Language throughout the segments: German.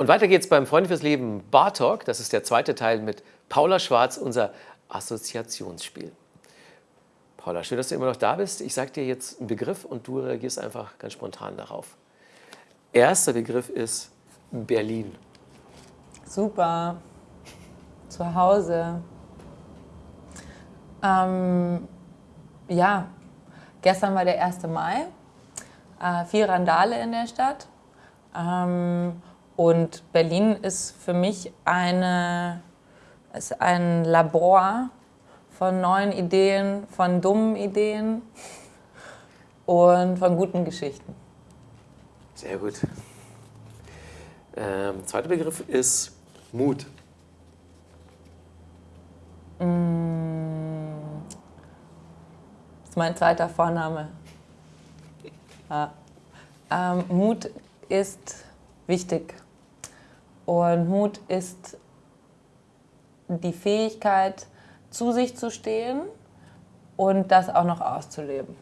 Und weiter geht's beim Freunde fürs Leben Bar Talk. Das ist der zweite Teil mit Paula Schwarz, unser Assoziationsspiel. Paula, schön, dass du immer noch da bist. Ich sage dir jetzt einen Begriff und du reagierst einfach ganz spontan darauf. Erster Begriff ist Berlin. Super. Zu Hause. Ähm, ja, gestern war der 1. Mai. Äh, viel Randale in der Stadt. Ähm, und Berlin ist für mich eine, ist ein Labor von neuen Ideen, von dummen Ideen und von guten Geschichten. Sehr gut. Ähm, zweiter Begriff ist Mut. Mm, das ist mein zweiter Vorname. Ja. Ähm, Mut ist wichtig. Und Mut ist die Fähigkeit, zu sich zu stehen und das auch noch auszuleben.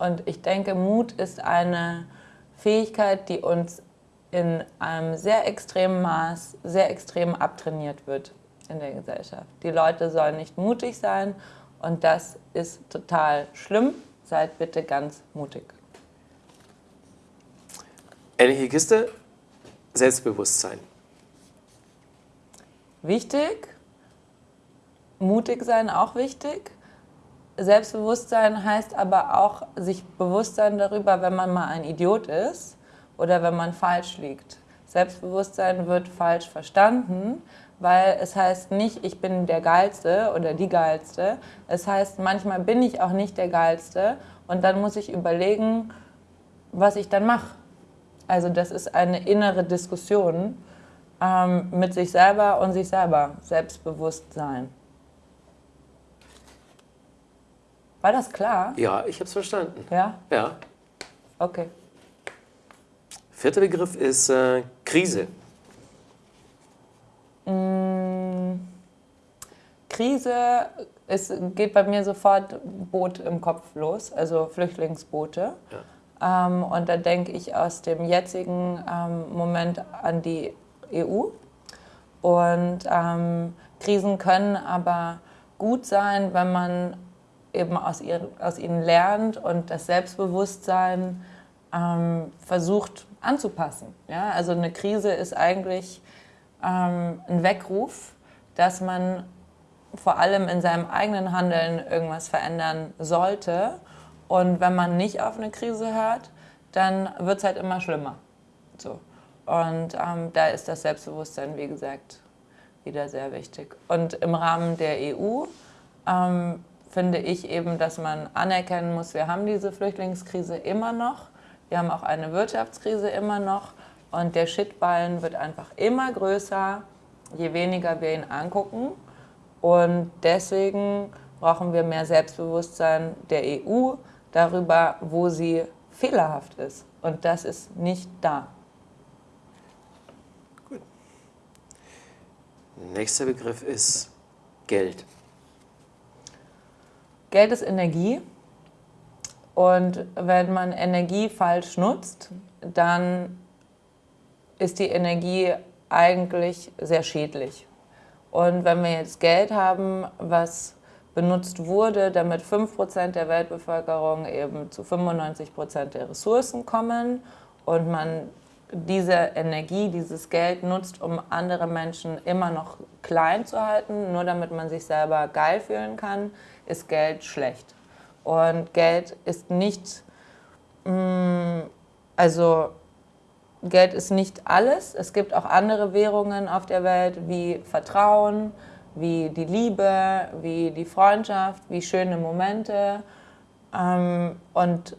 Und ich denke, Mut ist eine Fähigkeit, die uns in einem sehr extremen Maß, sehr extrem abtrainiert wird in der Gesellschaft. Die Leute sollen nicht mutig sein und das ist total schlimm. Seid bitte ganz mutig. Ähnliche Kiste, Selbstbewusstsein. Wichtig, mutig sein auch wichtig. Selbstbewusstsein heißt aber auch sich bewusst sein darüber, wenn man mal ein Idiot ist oder wenn man falsch liegt. Selbstbewusstsein wird falsch verstanden, weil es heißt nicht, ich bin der Geilste oder die Geilste. Es heißt, manchmal bin ich auch nicht der Geilste und dann muss ich überlegen, was ich dann mache. Also das ist eine innere Diskussion ähm, mit sich selber und sich selber, Selbstbewusstsein. War das klar? Ja, ich habe es verstanden. Ja? Ja. Okay. Vierter Begriff ist äh, Krise. Mm, Krise, es geht bei mir sofort Boot im Kopf los, also Flüchtlingsboote. Ja. Ähm, und da denke ich aus dem jetzigen ähm, Moment an die EU. Und ähm, Krisen können aber gut sein, wenn man eben aus, ihr, aus ihnen lernt und das Selbstbewusstsein ähm, versucht anzupassen. Ja? Also eine Krise ist eigentlich ähm, ein Weckruf, dass man vor allem in seinem eigenen Handeln irgendwas verändern sollte. Und wenn man nicht auf eine Krise hört, dann wird es halt immer schlimmer. So. Und ähm, da ist das Selbstbewusstsein, wie gesagt, wieder sehr wichtig. Und im Rahmen der EU ähm, finde ich eben, dass man anerkennen muss, wir haben diese Flüchtlingskrise immer noch, wir haben auch eine Wirtschaftskrise immer noch und der Shitballen wird einfach immer größer, je weniger wir ihn angucken. Und deswegen brauchen wir mehr Selbstbewusstsein der EU darüber, wo sie fehlerhaft ist. Und das ist nicht da. Nächster Begriff ist Geld. Geld ist Energie und wenn man Energie falsch nutzt, dann ist die Energie eigentlich sehr schädlich. Und wenn wir jetzt Geld haben, was benutzt wurde, damit 5% der Weltbevölkerung eben zu 95% der Ressourcen kommen und man diese Energie, dieses Geld nutzt, um andere Menschen immer noch klein zu halten, nur damit man sich selber geil fühlen kann, ist Geld schlecht. Und Geld ist nicht, mm, also Geld ist nicht alles. Es gibt auch andere Währungen auf der Welt wie Vertrauen, wie die Liebe, wie die Freundschaft, wie schöne Momente. Ähm, und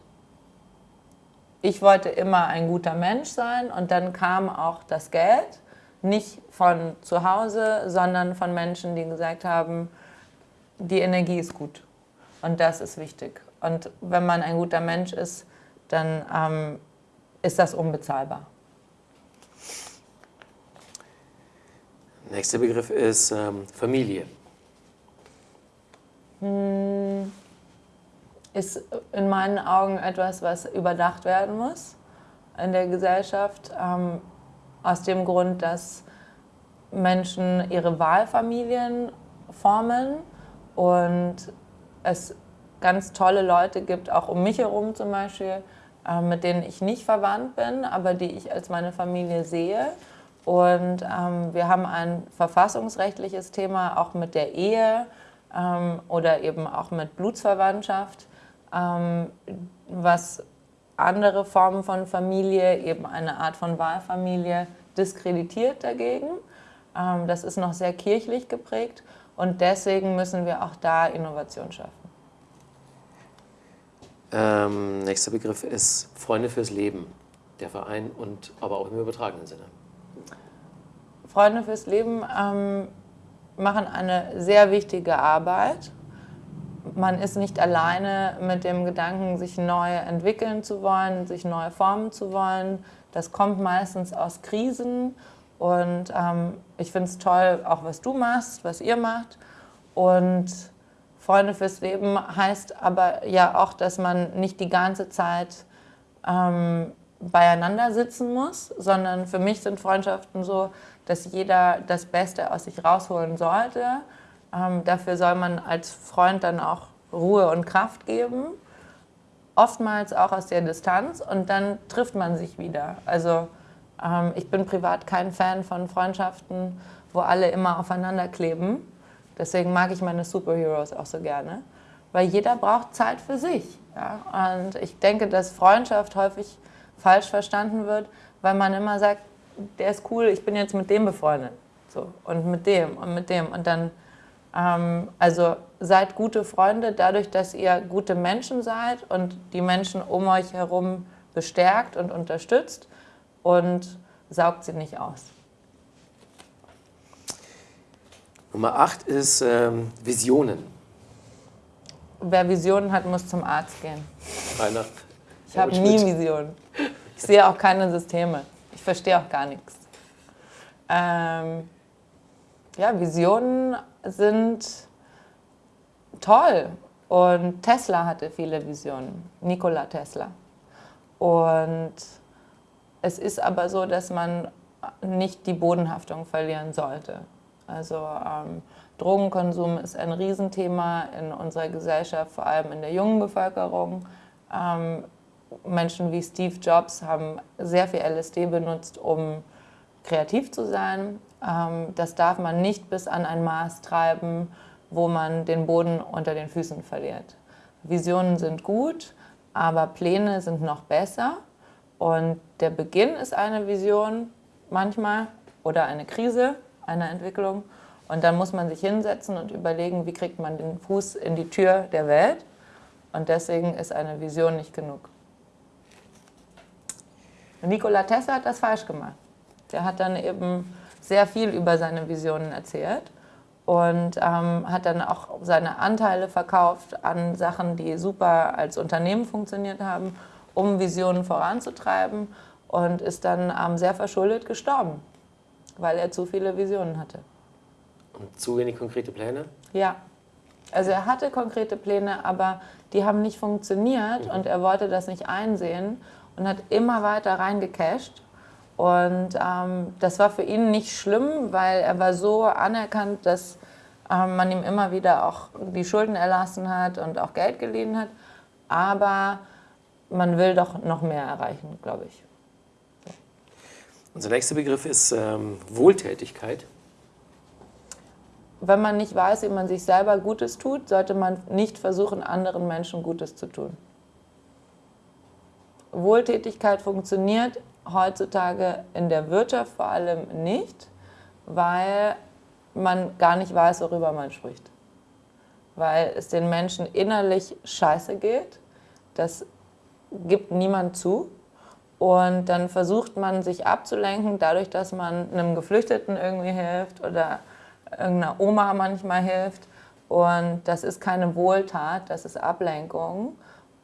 ich wollte immer ein guter Mensch sein und dann kam auch das Geld, nicht von zu Hause, sondern von Menschen, die gesagt haben, die Energie ist gut und das ist wichtig. Und wenn man ein guter Mensch ist, dann ähm, ist das unbezahlbar. Nächster Begriff ist ähm, Familie. Hm, ist in meinen Augen etwas, was überdacht werden muss in der Gesellschaft. Ähm, aus dem Grund, dass Menschen ihre Wahlfamilien formen und es ganz tolle Leute gibt, auch um mich herum zum Beispiel, äh, mit denen ich nicht verwandt bin, aber die ich als meine Familie sehe. Und ähm, wir haben ein verfassungsrechtliches Thema auch mit der Ehe ähm, oder eben auch mit Blutsverwandtschaft, ähm, was andere Formen von Familie, eben eine Art von Wahlfamilie, diskreditiert dagegen. Ähm, das ist noch sehr kirchlich geprägt und deswegen müssen wir auch da Innovation schaffen. Ähm, nächster Begriff ist Freunde fürs Leben, der Verein und aber auch im übertragenen Sinne. Freunde fürs Leben ähm, machen eine sehr wichtige Arbeit. Man ist nicht alleine mit dem Gedanken, sich neu entwickeln zu wollen, sich neu formen zu wollen. Das kommt meistens aus Krisen und ähm, ich finde es toll, auch was du machst, was ihr macht. Und Freunde fürs Leben heißt aber ja auch, dass man nicht die ganze Zeit ähm, beieinander sitzen muss, sondern für mich sind Freundschaften so, dass jeder das Beste aus sich rausholen sollte. Ähm, dafür soll man als Freund dann auch Ruhe und Kraft geben, oftmals auch aus der Distanz und dann trifft man sich wieder. Also ähm, ich bin privat kein Fan von Freundschaften, wo alle immer aufeinander kleben. Deswegen mag ich meine Superheroes auch so gerne, weil jeder braucht Zeit für sich. Ja? Und ich denke, dass Freundschaft häufig falsch verstanden wird, weil man immer sagt, der ist cool, ich bin jetzt mit dem befreundet. So, und mit dem und mit dem. Und dann, also seid gute Freunde dadurch, dass ihr gute Menschen seid und die Menschen um euch herum bestärkt und unterstützt und saugt sie nicht aus. Nummer 8 ist ähm, Visionen. Wer Visionen hat, muss zum Arzt gehen. Weihnacht. Ich habe nie Visionen. Ich sehe auch keine Systeme. Ich verstehe auch gar nichts. Ähm, ja, Visionen sind toll. Und Tesla hatte viele Visionen, Nikola Tesla. Und es ist aber so, dass man nicht die Bodenhaftung verlieren sollte. Also ähm, Drogenkonsum ist ein Riesenthema in unserer Gesellschaft, vor allem in der jungen Bevölkerung. Ähm, Menschen wie Steve Jobs haben sehr viel LSD benutzt, um kreativ zu sein. Ähm, das darf man nicht bis an ein Maß treiben, wo man den Boden unter den Füßen verliert. Visionen sind gut, aber Pläne sind noch besser. Und der Beginn ist eine Vision manchmal oder eine Krise einer Entwicklung. Und dann muss man sich hinsetzen und überlegen, wie kriegt man den Fuß in die Tür der Welt. Und deswegen ist eine Vision nicht genug. Nikola Tesla hat das falsch gemacht. Der hat dann eben sehr viel über seine Visionen erzählt und ähm, hat dann auch seine Anteile verkauft an Sachen, die super als Unternehmen funktioniert haben um Visionen voranzutreiben und ist dann ähm, sehr verschuldet gestorben, weil er zu viele Visionen hatte. Und zu wenig konkrete Pläne? Ja. Also er hatte konkrete Pläne, aber die haben nicht funktioniert mhm. und er wollte das nicht einsehen und hat immer weiter reingecasht. Und ähm, das war für ihn nicht schlimm, weil er war so anerkannt, dass ähm, man ihm immer wieder auch die Schulden erlassen hat und auch Geld geliehen hat. Aber man will doch noch mehr erreichen, glaube ich. Unser nächster Begriff ist ähm, Wohltätigkeit. Wenn man nicht weiß, wie man sich selber Gutes tut, sollte man nicht versuchen, anderen Menschen Gutes zu tun. Wohltätigkeit funktioniert heutzutage in der Wirtschaft vor allem nicht, weil man gar nicht weiß, worüber man spricht. Weil es den Menschen innerlich scheiße geht, dass gibt niemand zu. Und dann versucht man sich abzulenken, dadurch, dass man einem Geflüchteten irgendwie hilft oder irgendeiner Oma manchmal hilft. Und das ist keine Wohltat, das ist Ablenkung.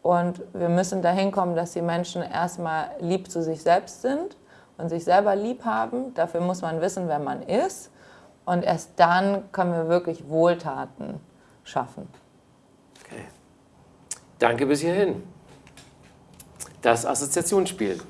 Und wir müssen dahin kommen, dass die Menschen erstmal lieb zu sich selbst sind und sich selber lieb haben. Dafür muss man wissen, wer man ist. Und erst dann können wir wirklich Wohltaten schaffen. Okay. Danke bis hierhin das Assoziationsspiel.